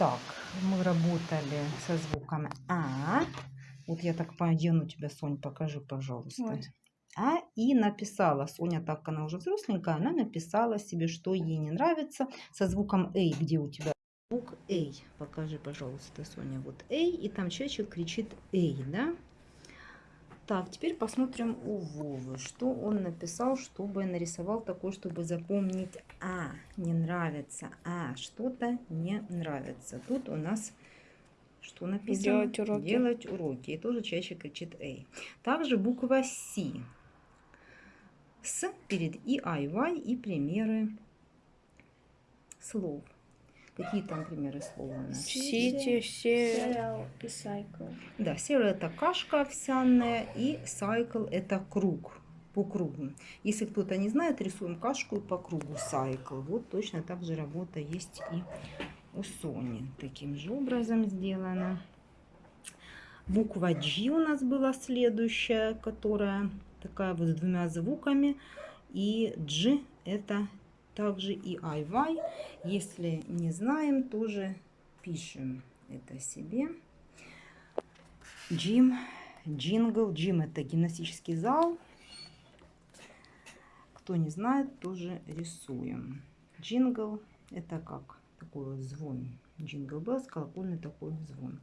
Итак, мы работали со звуком А. Вот я так одену тебя, Сонь, покажи, пожалуйста. Вот. А и написала, Соня, так она уже взросленькая, она написала себе, что ей не нравится со звуком «эй», где у тебя звук «эй». Покажи, пожалуйста, Соня, вот «эй», и там человечек кричит «эй», да? Так, теперь посмотрим у Вовы, что он написал, чтобы нарисовал такое, чтобы запомнить «а», не нравится, «а», что-то не нравится. Тут у нас что написано? Делать уроки. Делать уроки. И тоже чаще кричит «эй». Также буква «С». С перед и, а, и, вай и примеры слов. Какие там примеры слов у нас? Сити. Сериал и сайкл. Да, серый это кашка овсяная и сайкл это круг по кругу. Если кто-то не знает, рисуем кашку по кругу сайкл. Вот точно так же работа есть и у Сони. Таким же образом сделано. Буква G у нас была следующая, которая такая вот с двумя звуками. И G это также и I, Y. Если не знаем, тоже пишем это себе. Gym, jingle. Gym это гимнастический зал. Кто не знает, тоже рисуем. Джингл это как? Такой вот звон. Jingle bells, колокольный такой звон.